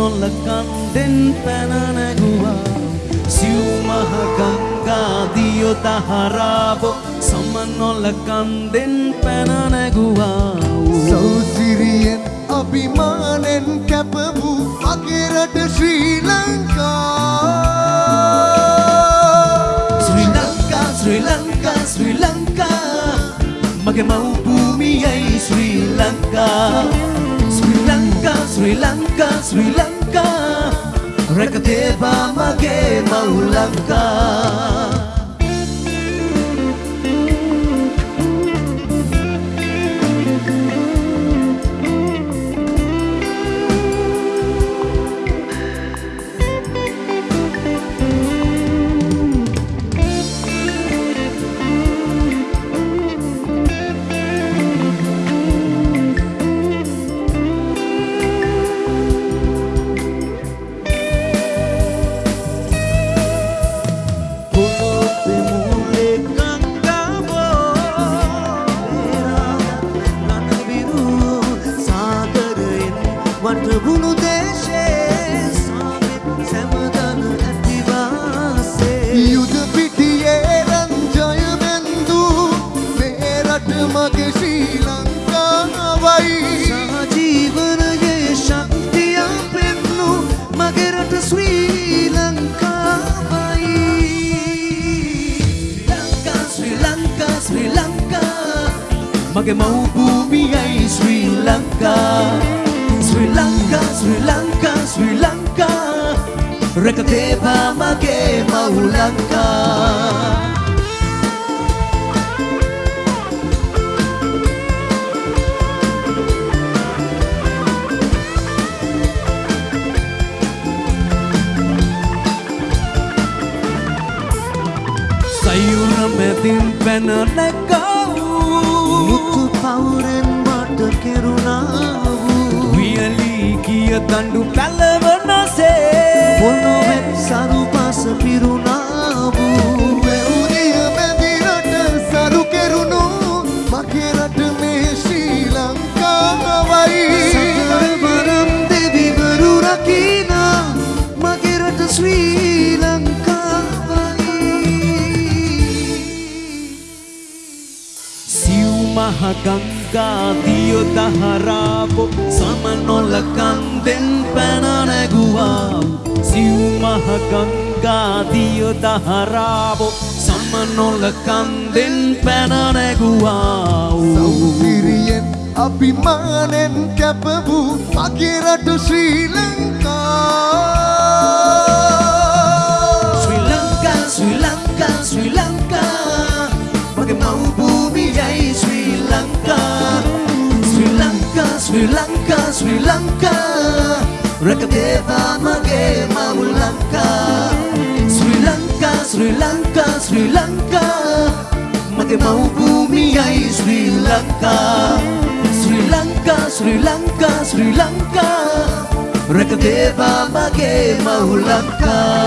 නොල්ල කන්දෙන් පැන නැගුවා. සිව් මහ ගංගා දියෝ දහරාවෝ සම නොල්ල කන්දෙන් පැන නැගුවා. සෞසිරියෙන් අභිමානෙන් කැප වූ මගේ රට ශ්‍රී ලංකා. ශ්‍රී ලංකා ශ්‍රී ලංකා ශ්‍රී ලංකා. මගේ මව් භූමියයි ශ්‍රී ලංකා. ශ්‍රී ලංකා ශ්‍රී ලංකා ශ්‍රී ලංකා රැකතේවා මගේ මව් ලංකා වටවුණු දේශේ සාමෙත් සැමදන ඇතිවාසේ යුද පිටියේ රංජය බැන්දු මේ රට මගේ ශ්‍රී ලංකාවයි. සහජීවනයේ ශක්තිය පෙන්නු මගේ රට ශ්‍රී ලංකාවයි. ශ්‍රී ලංකා ශ්‍රී ලංකා. මගේ මව් භූමියයි ශ්‍රී ලංකා ශ්‍රී ලංකා ශ්‍රී ලංකා ශ්‍රී ලංකා රැකතේවා මගේ මව් ලංකා සයුර මැතින් පැන නැකවූ මුතු වියලී කිය තණ්ඩු පැලවනසේ පොළොවෙන් සරු පස පිරුණා වූ වැවුදිය මැදි රට සරු කෙරුණු මගේ රට මේ ශ්‍රී ලංකාවයි. සතරවරම් දෙවිවරු රකිනා මගේ රට ශ්‍රී ලංකාවයි. සිව් මහ ගංගා දියෝ දහරාවෝ සම නොල කන්දෙන් පැන නැගුවා. සිව් මහ ගංගා දියෝ දහරාවෝ සම නොල කන්දෙන් පැන නැගුවා. සෞසිරියෙන් අභිමානෙන් කැප වූ මගේ රට ශ්‍රී ලංකා. ලංකා ශ්‍රී ලංකා ශ්‍රී ලංකා රැකතේවා මගේ මව් ලංකා ශ්‍රී ලංකා ශ්‍රී ලංකා ශ්‍රී ලංකා මගේ මව් භූමියයි ශ්‍රී ලංකා ශ්‍රී ලංකා ශ්‍රී ලංකා ශ්‍රී ලංකා රැකතේවා මගේ මව් ලංකා